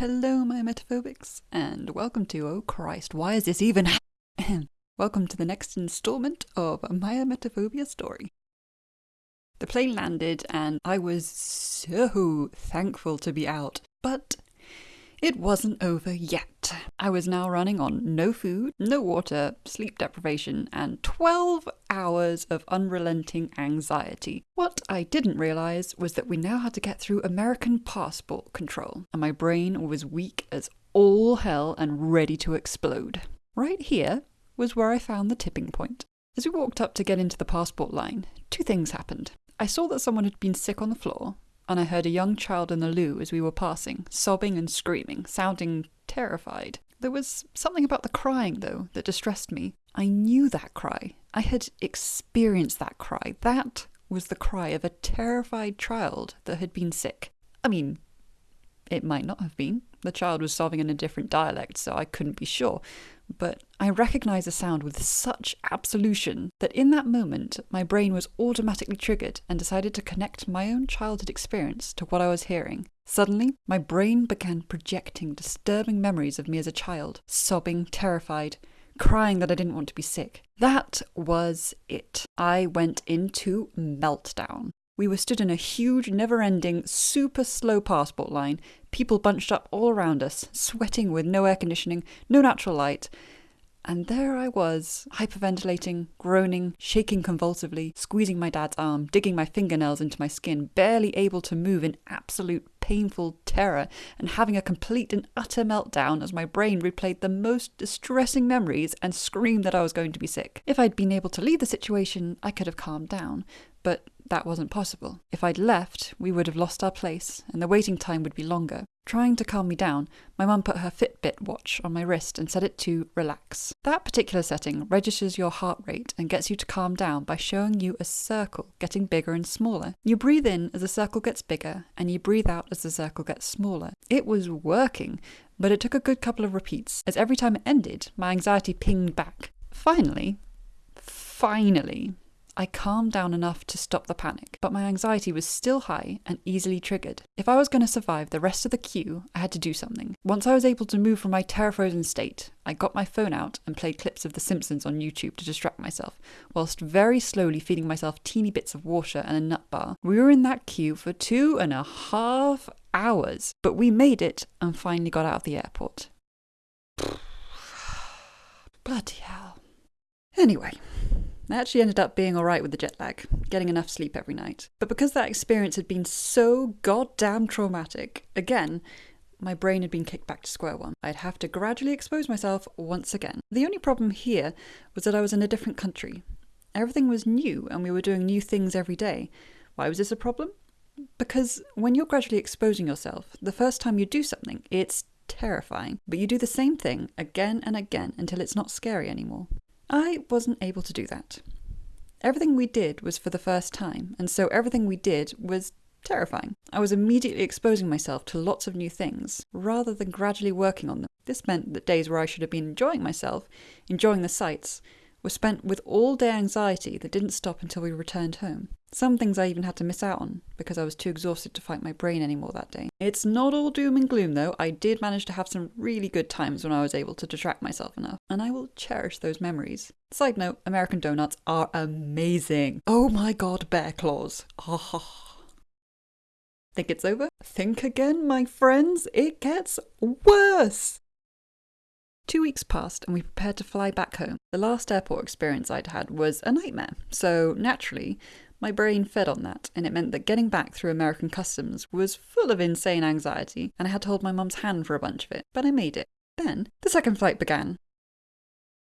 Hello, my emetophobics, and welcome to Oh Christ, why is this even? welcome to the next installment of my Emetophobia story. The plane landed, and I was so thankful to be out, but it wasn't over yet. I was now running on no food, no water, sleep deprivation, and 12 hours of unrelenting anxiety. What I didn't realize was that we now had to get through American passport control, and my brain was weak as all hell and ready to explode. Right here was where I found the tipping point. As we walked up to get into the passport line, two things happened. I saw that someone had been sick on the floor, and I heard a young child in the loo as we were passing, sobbing and screaming, sounding terrified. There was something about the crying, though, that distressed me. I knew that cry. I had experienced that cry. That was the cry of a terrified child that had been sick. I mean, it might not have been. The child was sobbing in a different dialect, so I couldn't be sure but I recognized the sound with such absolution that in that moment my brain was automatically triggered and decided to connect my own childhood experience to what I was hearing. Suddenly, my brain began projecting disturbing memories of me as a child, sobbing, terrified, crying that I didn't want to be sick. That was it. I went into meltdown. We were stood in a huge, never ending, super slow passport line, people bunched up all around us, sweating with no air conditioning, no natural light. And there I was, hyperventilating, groaning, shaking convulsively, squeezing my dad's arm, digging my fingernails into my skin, barely able to move in absolute painful terror, and having a complete and utter meltdown as my brain replayed the most distressing memories and screamed that I was going to be sick. If I'd been able to leave the situation, I could have calmed down, but that wasn't possible. If I'd left, we would have lost our place, and the waiting time would be longer. Trying to calm me down, my mum put her Fitbit watch on my wrist and set it to relax. That particular setting registers your heart rate and gets you to calm down by showing you a circle getting bigger and smaller. You breathe in as the circle gets bigger, and you breathe out as the circle gets smaller. It was working, but it took a good couple of repeats, as every time it ended, my anxiety pinged back. Finally, finally, I calmed down enough to stop the panic, but my anxiety was still high and easily triggered. If I was going to survive the rest of the queue, I had to do something. Once I was able to move from my terror frozen state, I got my phone out and played clips of The Simpsons on YouTube to distract myself, whilst very slowly feeding myself teeny bits of water and a nut bar. We were in that queue for two and a half hours, but we made it and finally got out of the airport. Bloody hell. Anyway, I actually ended up being alright with the jet lag, getting enough sleep every night. But because that experience had been so goddamn traumatic, again, my brain had been kicked back to square one. I'd have to gradually expose myself once again. The only problem here was that I was in a different country. Everything was new and we were doing new things every day. Why was this a problem? Because when you're gradually exposing yourself, the first time you do something, it's terrifying. But you do the same thing again and again until it's not scary anymore. I wasn't able to do that. Everything we did was for the first time, and so everything we did was terrifying. I was immediately exposing myself to lots of new things, rather than gradually working on them. This meant that days where I should have been enjoying myself, enjoying the sights, were spent with all day anxiety that didn't stop until we returned home. Some things I even had to miss out on because I was too exhausted to fight my brain anymore that day. It's not all doom and gloom though. I did manage to have some really good times when I was able to distract myself enough, and I will cherish those memories. Side note American donuts are amazing. Oh my god, bear claws. Oh. Think it's over? Think again, my friends. It gets worse. Two weeks passed and we prepared to fly back home. The last airport experience I'd had was a nightmare, so naturally, my brain fed on that, and it meant that getting back through American customs was full of insane anxiety, and I had to hold my mum's hand for a bunch of it, but I made it. Then, the second flight began.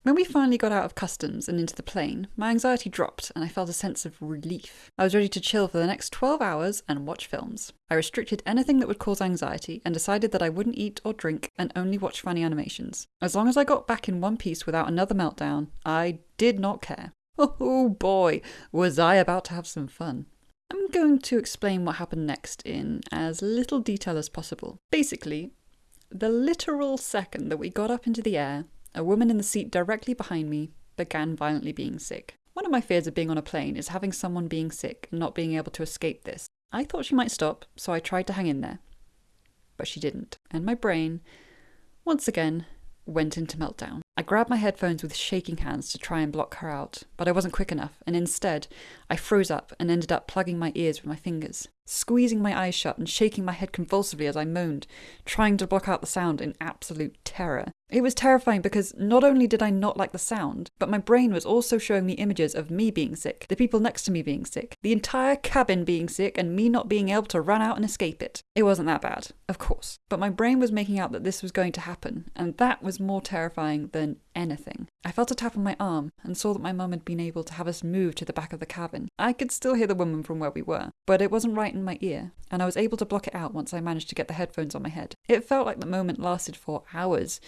When we finally got out of customs and into the plane, my anxiety dropped and I felt a sense of relief. I was ready to chill for the next 12 hours and watch films. I restricted anything that would cause anxiety and decided that I wouldn't eat or drink and only watch funny animations. As long as I got back in one piece without another meltdown, I did not care. Oh boy, was I about to have some fun. I'm going to explain what happened next in as little detail as possible. Basically, the literal second that we got up into the air, a woman in the seat directly behind me began violently being sick. One of my fears of being on a plane is having someone being sick and not being able to escape this. I thought she might stop, so I tried to hang in there. but she didn't. And my brain, once again, went into meltdown. I grabbed my headphones with shaking hands to try and block her out, but I wasn't quick enough, and instead, I froze up and ended up plugging my ears with my fingers, squeezing my eyes shut and shaking my head convulsively as I moaned, trying to block out the sound in absolute terror. It was terrifying because not only did I not like the sound, but my brain was also showing me images of me being sick, the people next to me being sick, the entire cabin being sick, and me not being able to run out and escape it. It wasn't that bad, of course, but my brain was making out that this was going to happen, and that was more terrifying than anything. I felt a tap on my arm and saw that my mum had been able to have us move to the back of the cabin. I could still hear the woman from where we were, but it wasn't right in my ear, and I was able to block it out once I managed to get the headphones on my head. It felt like the moment lasted for hours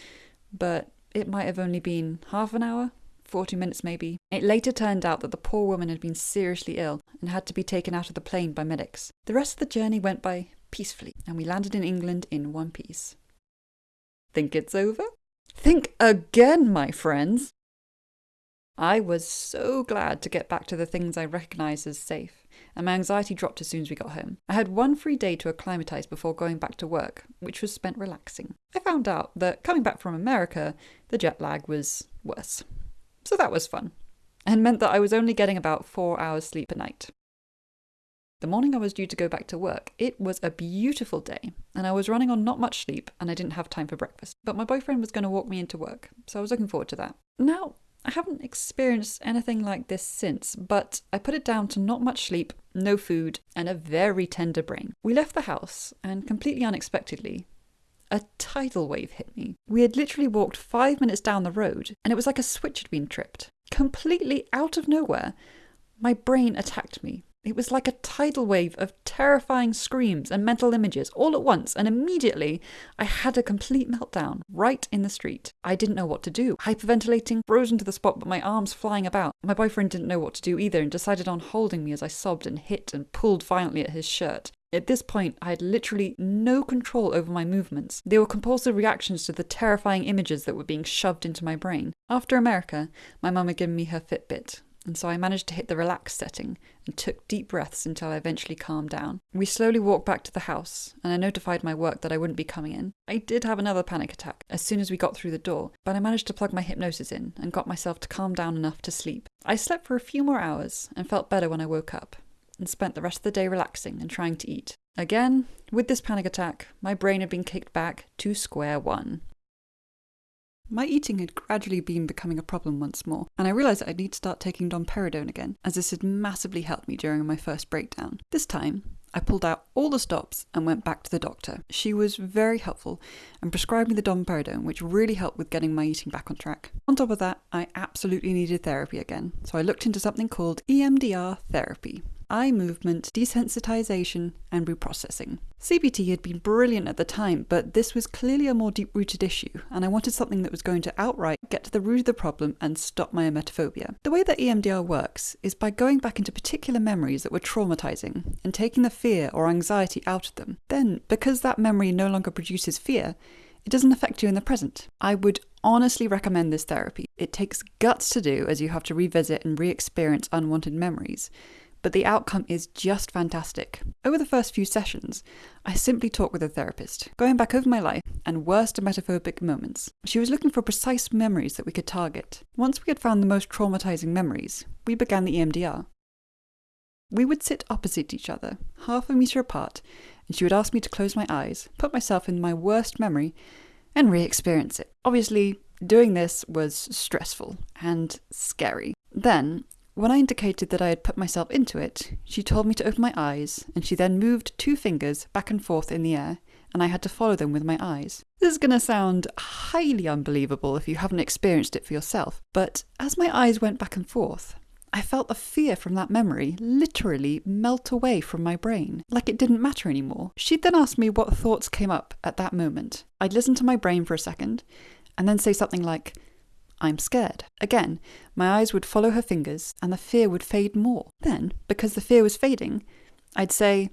but it might have only been half an hour, 40 minutes maybe. It later turned out that the poor woman had been seriously ill and had to be taken out of the plane by medics. The rest of the journey went by peacefully, and we landed in England in one piece. Think it's over? Think again, my friends! I was so glad to get back to the things I recognised as safe and my anxiety dropped as soon as we got home. I had one free day to acclimatise before going back to work, which was spent relaxing. I found out that coming back from America, the jet lag was worse. So that was fun, and meant that I was only getting about four hours sleep a night. The morning I was due to go back to work, it was a beautiful day, and I was running on not much sleep, and I didn't have time for breakfast. But my boyfriend was going to walk me into work, so I was looking forward to that. Now, I haven't experienced anything like this since, but I put it down to not much sleep, no food, and a very tender brain. We left the house, and completely unexpectedly, a tidal wave hit me. We had literally walked five minutes down the road, and it was like a switch had been tripped. Completely out of nowhere, my brain attacked me. It was like a tidal wave of terrifying screams and mental images all at once, and immediately I had a complete meltdown right in the street. I didn't know what to do. Hyperventilating, frozen to the spot, but my arms flying about. My boyfriend didn't know what to do either and decided on holding me as I sobbed and hit and pulled violently at his shirt. At this point, I had literally no control over my movements. They were compulsive reactions to the terrifying images that were being shoved into my brain. After America, my mum had given me her Fitbit, and so I managed to hit the relax setting and took deep breaths until I eventually calmed down. We slowly walked back to the house, and I notified my work that I wouldn't be coming in. I did have another panic attack as soon as we got through the door, but I managed to plug my hypnosis in and got myself to calm down enough to sleep. I slept for a few more hours and felt better when I woke up, and spent the rest of the day relaxing and trying to eat. Again, with this panic attack, my brain had been kicked back to square one. My eating had gradually been becoming a problem once more, and I realised that I'd need to start taking domperidone again, as this had massively helped me during my first breakdown. This time, I pulled out all the stops and went back to the doctor. She was very helpful and prescribed me the domperidone, which really helped with getting my eating back on track. On top of that, I absolutely needed therapy again, so I looked into something called EMDR therapy eye movement, desensitization, and reprocessing. CBT had been brilliant at the time, but this was clearly a more deep rooted issue, and I wanted something that was going to outright get to the root of the problem and stop my emetophobia. The way that EMDR works is by going back into particular memories that were traumatizing and taking the fear or anxiety out of them. Then, because that memory no longer produces fear, it doesn't affect you in the present. I would honestly recommend this therapy. It takes guts to do as you have to revisit and re experience unwanted memories but the outcome is just fantastic. Over the first few sessions, I simply talked with a therapist, going back over my life and worst emetophobic moments. She was looking for precise memories that we could target. Once we had found the most traumatizing memories, we began the EMDR. We would sit opposite each other, half a meter apart, and she would ask me to close my eyes, put myself in my worst memory, and re experience it. Obviously, doing this was stressful and scary. Then when I indicated that I had put myself into it, she told me to open my eyes, and she then moved two fingers back and forth in the air, and I had to follow them with my eyes. This is going to sound highly unbelievable if you haven't experienced it for yourself, but as my eyes went back and forth, I felt the fear from that memory literally melt away from my brain, like it didn't matter anymore. She'd then ask me what thoughts came up at that moment. I'd listen to my brain for a second, and then say something like, I'm scared. Again, my eyes would follow her fingers and the fear would fade more. Then, because the fear was fading, I'd say,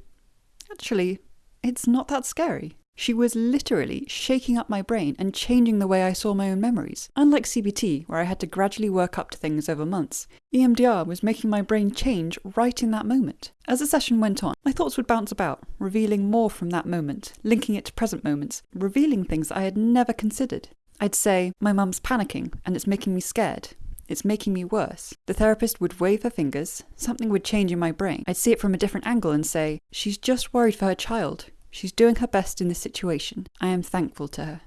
Actually, it's not that scary. She was literally shaking up my brain and changing the way I saw my own memories. Unlike CBT, where I had to gradually work up to things over months, EMDR was making my brain change right in that moment. As the session went on, my thoughts would bounce about, revealing more from that moment, linking it to present moments, revealing things I had never considered. I'd say, My mum's panicking and it's making me scared. It's making me worse. The therapist would wave her fingers, something would change in my brain. I'd see it from a different angle and say, She's just worried for her child. She's doing her best in this situation. I am thankful to her.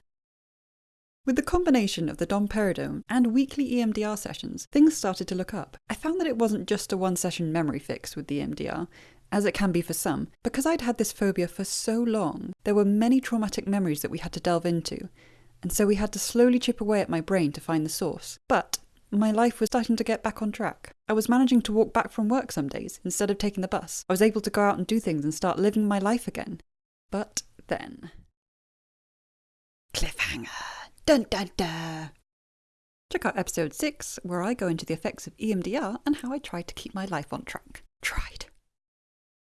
With the combination of the domperidone and weekly EMDR sessions, things started to look up. I found that it wasn't just a one session memory fix with the EMDR, as it can be for some. Because I'd had this phobia for so long, there were many traumatic memories that we had to delve into, and so we had to slowly chip away at my brain to find the source. But my life was starting to get back on track. I was managing to walk back from work some days instead of taking the bus. I was able to go out and do things and start living my life again. But then. Cliffhanger! Dun dun dun! Check out episode 6, where I go into the effects of EMDR and how I tried to keep my life on track.